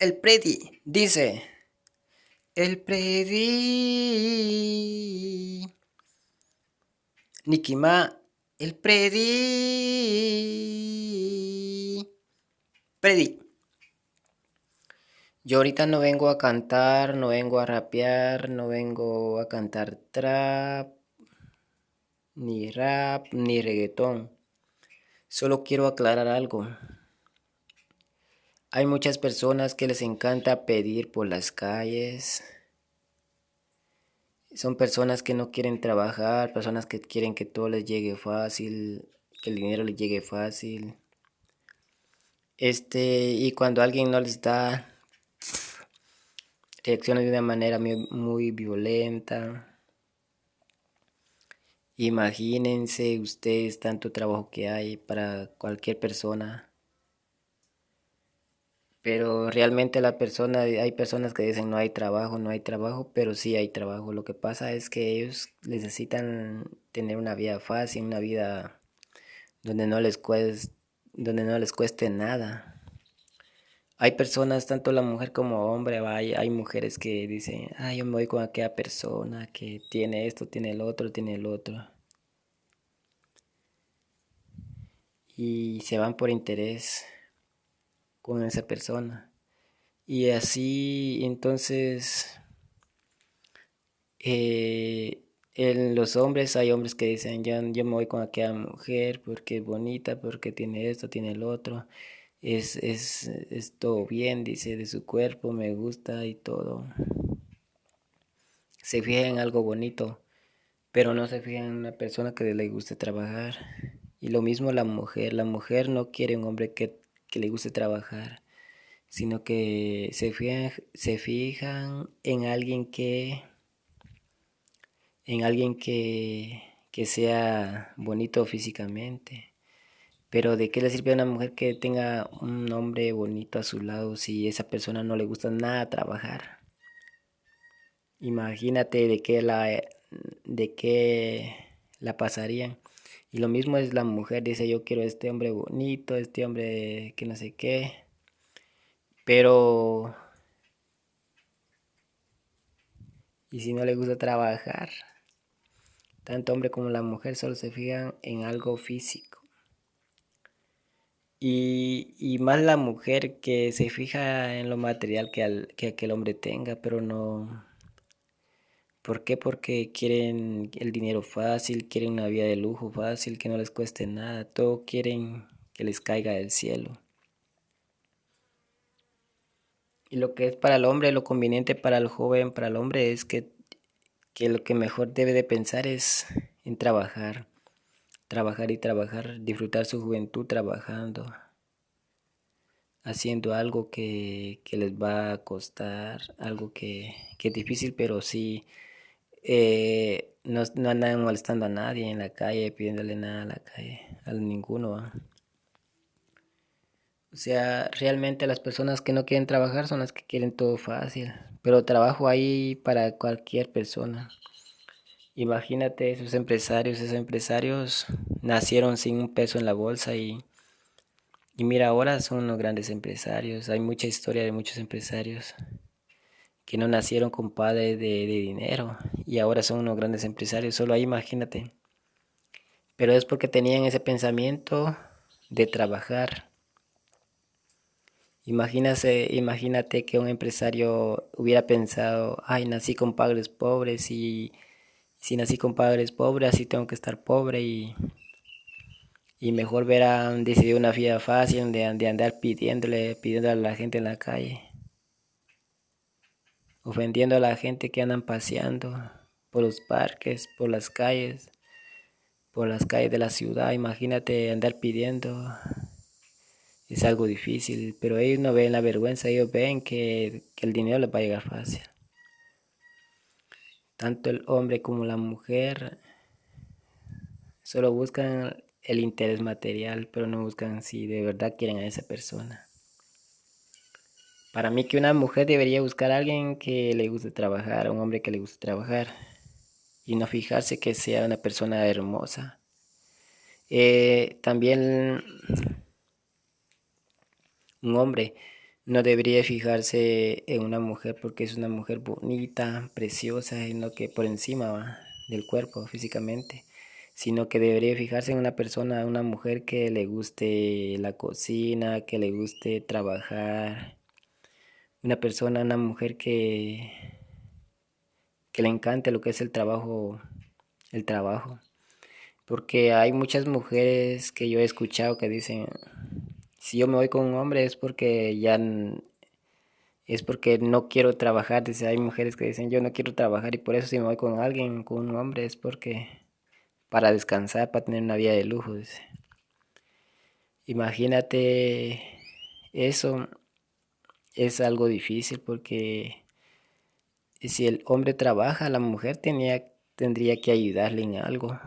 El Predi dice, el Predi, Nikima, el Predi, Predi. Yo ahorita no vengo a cantar, no vengo a rapear, no vengo a cantar trap, ni rap, ni reggaetón. Solo quiero aclarar algo. Hay muchas personas que les encanta pedir por las calles. Son personas que no quieren trabajar, personas que quieren que todo les llegue fácil, que el dinero les llegue fácil. Este, y cuando alguien no les da, reacciona de una manera muy violenta. Imagínense ustedes tanto trabajo que hay para cualquier persona pero realmente la persona, hay personas que dicen no hay trabajo, no hay trabajo, pero sí hay trabajo. Lo que pasa es que ellos necesitan tener una vida fácil, una vida donde no les cueste, donde no les cueste nada. Hay personas, tanto la mujer como hombre, hay, hay mujeres que dicen, ah, yo me voy con aquella persona que tiene esto, tiene el otro, tiene el otro. Y se van por interés con esa persona. Y así entonces eh, en los hombres hay hombres que dicen yo, me voy con aquella mujer porque es bonita, porque tiene esto, tiene el otro. Es, es, es todo bien, dice, de su cuerpo, me gusta y todo. Se fija en algo bonito, pero no se fija en una persona que le guste trabajar. Y lo mismo la mujer, la mujer no quiere un hombre que que le guste trabajar, sino que se fijan, se fijan en alguien que en alguien que, que sea bonito físicamente. Pero ¿de qué le sirve a una mujer que tenga un hombre bonito a su lado si esa persona no le gusta nada trabajar? Imagínate de qué la de qué la pasarían. Y lo mismo es la mujer, dice yo quiero este hombre bonito, este hombre que no sé qué. Pero... ¿Y si no le gusta trabajar? Tanto hombre como la mujer solo se fijan en algo físico. Y, y más la mujer que se fija en lo material que, que aquel hombre tenga, pero no, ¿Por qué? Porque quieren el dinero fácil, quieren una vida de lujo fácil, que no les cueste nada, todo quieren que les caiga del cielo. Y lo que es para el hombre, lo conveniente para el joven, para el hombre es que, que lo que mejor debe de pensar es en trabajar, trabajar y trabajar, disfrutar su juventud trabajando, haciendo algo que, que les va a costar, algo que, que es difícil, pero sí eh, no, no, andan molestando a nadie en la calle, pidiéndole nada a la calle, a ninguno. O sea, realmente las personas que no quieren trabajar son las que quieren todo fácil, pero trabajo ahí para cualquier persona. Imagínate esos empresarios, esos empresarios nacieron sin un peso en la bolsa y, y mira, ahora son unos grandes empresarios. Hay mucha historia de muchos empresarios que no nacieron con padres de, dinero y ahora son unos grandes empresarios. Solo ahí imagínate. Pero es porque tenían ese pensamiento de trabajar. Imagínate, imagínate que un empresario hubiera pensado, ay, nací con padres pobres y si nací con padres pobres, así tengo que estar pobre y, y mejor verá decidir una vida fácil de, de andar pidiéndole, pidiéndole a la gente en la calle ofendiendo a la gente que andan paseando por los parques, por las calles, por las calles de la ciudad. Imagínate andar pidiendo. Es algo difícil, pero ellos no ven la vergüenza, ellos ven que, que el dinero les va a llegar fácil. Tanto el hombre como la mujer solo buscan el interés material, pero no buscan si de verdad quieren a esa persona. Para mí que una mujer debería buscar a alguien que le guste trabajar, a un hombre que le guste trabajar y no fijarse que sea una persona hermosa. Eh, también un hombre no debería fijarse en una mujer porque es una mujer bonita, preciosa, sino que por encima del cuerpo físicamente, sino que debería fijarse en una persona, una mujer que le guste la cocina, que le guste trabajar, una persona, una mujer que que le encante lo que es el trabajo, el trabajo. Porque hay muchas mujeres que yo he escuchado que dicen, si yo me voy con un hombre es porque ya es porque no quiero trabajar. Dice, hay mujeres que dicen, yo no quiero trabajar y por eso si me voy con alguien, con un hombre, es porque para descansar, para tener una vida de lujo. Imagínate, eso es algo difícil porque si el hombre trabaja, la mujer tenía, tendría que ayudarle en algo.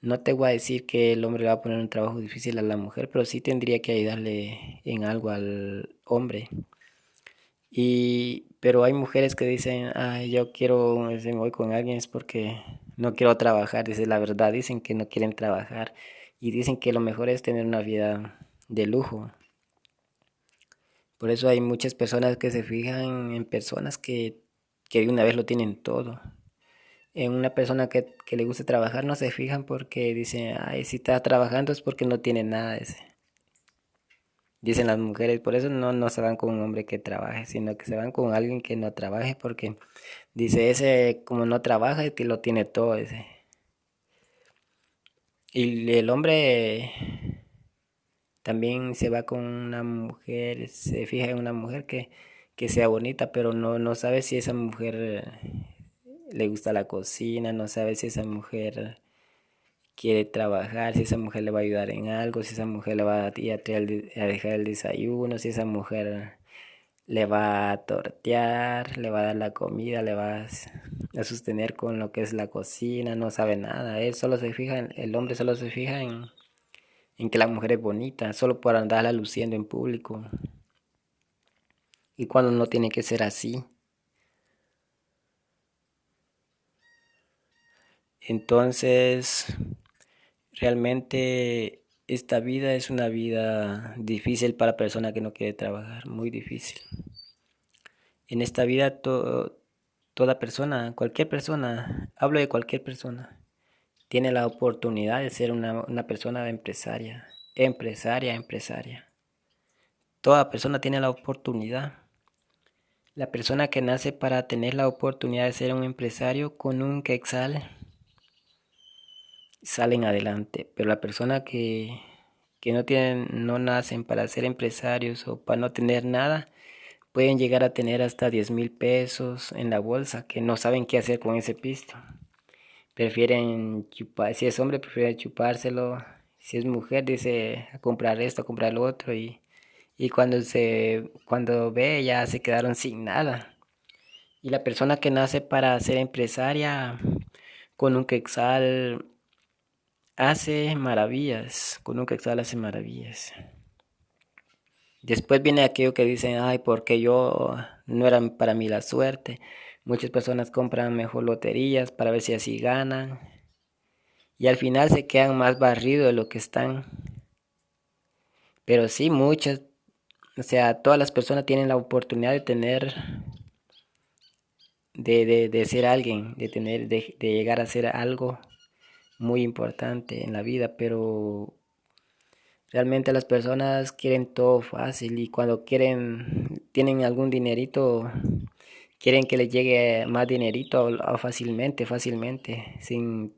No te voy a decir que el hombre le va a poner un trabajo difícil a la mujer, pero sí tendría que ayudarle en algo al hombre. Y, pero hay mujeres que dicen, ay, yo quiero, voy con alguien es porque no quiero trabajar. Dice la verdad, dicen que no quieren trabajar y dicen que lo mejor es tener una vida de lujo. Por eso hay muchas personas que se fijan en personas que, que de una vez lo tienen todo. En una persona que, le gusta trabajar no se fijan porque dicen, ay, si está trabajando es porque no tiene nada. Ese. Dicen las mujeres, por eso no, no se van con un hombre que trabaje, sino que se van con alguien que no trabaje porque dice, ese como no trabaja es que lo tiene todo ese. Y el hombre también se va con una mujer, se fija en una mujer que, sea bonita, pero no, no sabe si esa mujer eh, le gusta la cocina, no sabe si esa mujer quiere trabajar, si esa mujer le va a ayudar en algo, si esa mujer le va a, ir a, dejar el desayuno, si esa mujer le va a tortear, le va a dar la comida, le va a, sostener con lo que es la cocina, no sabe nada. Él solo se fija, el hombre solo se fija en, en que la mujer es bonita, solo por andarla luciendo en público. Y cuando no tiene que ser así. Entonces, realmente esta vida es una vida difícil para persona que no quiere trabajar, muy difícil. En esta vida toda persona, cualquier persona, hablo de cualquier persona, tiene la oportunidad de ser una, persona empresaria, empresaria, empresaria. Toda persona tiene la oportunidad. La persona que nace para tener la oportunidad de ser un empresario con un quexal salen adelante, pero la persona que, que no tienen, no nacen para ser empresarios o para no tener nada, pueden llegar a tener hasta 10 mil pesos en la bolsa que no saben qué hacer con ese pisto prefieren chupar, si es hombre prefiere chupárselo, si es mujer dice a comprar esto, a comprar lo otro y, y cuando se cuando ve ya se quedaron sin nada. Y la persona que nace para ser empresaria con un quexal hace maravillas, con un quexal hace maravillas. Después viene aquello que dicen, ay, porque yo no era para mí la suerte. Muchas personas compran mejor loterías para ver si así ganan. Y al final se quedan más barridos de lo que están. Pero sí, muchas, o sea, todas las personas tienen la oportunidad de tener, de, de, ser alguien, de tener, de, de llegar a ser algo muy importante en la vida, pero realmente las personas quieren todo fácil y cuando quieren, tienen algún dinerito, quieren que les llegue más dinerito fácilmente, fácilmente, sin,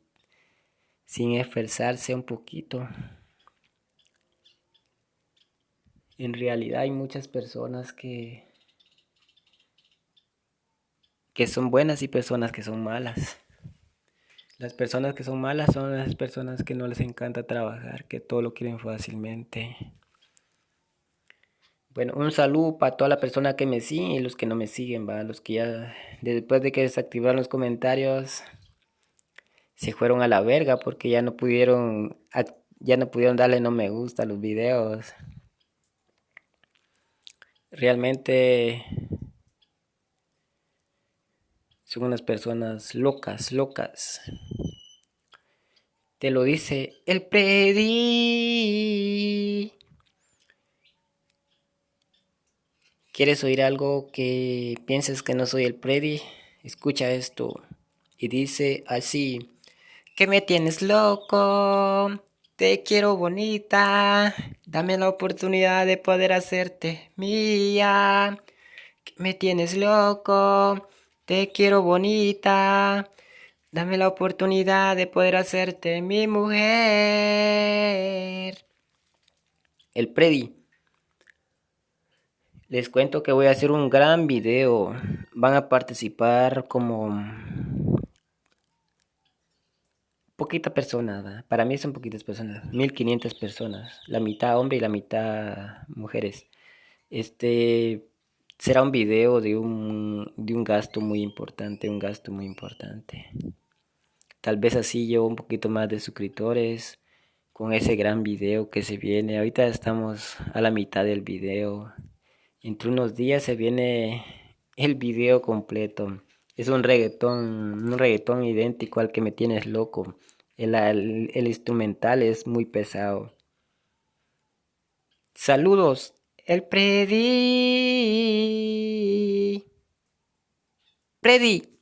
sin esforzarse un poquito. En realidad hay muchas personas que, que son buenas y personas que son malas. Las personas que son malas son las personas que no les encanta trabajar, que todo lo quieren fácilmente. Bueno, un saludo para toda la persona que me sigue y los que no me siguen, va, los que ya después de que desactivaron los comentarios se fueron a la verga porque ya no pudieron ya no pudieron darle no me gusta a los videos. Realmente son unas personas locas, locas. Te lo dice el pedi ¿Quieres oír algo que pienses que no soy el Predi? Escucha esto. Y dice así. Que me tienes loco. Te quiero bonita. Dame la oportunidad de poder hacerte mía. Que me tienes loco. Te quiero bonita. Dame la oportunidad de poder hacerte mi mujer. El Predi. Les cuento que voy a hacer un gran video. Van a participar como poquita persona. Para mí son poquitas personas. 1500 personas. La mitad hombre y la mitad mujeres. Este será un video de un, de un gasto muy importante. Un gasto muy importante. Tal vez así yo un poquito más de suscriptores. Con ese gran video que se viene. Ahorita estamos a la mitad del video. Entre unos días se viene el video completo. Es un reggaetón, un reggaetón idéntico al que me tienes loco. El, el, instrumental es muy pesado. Saludos, el Predi. Predi.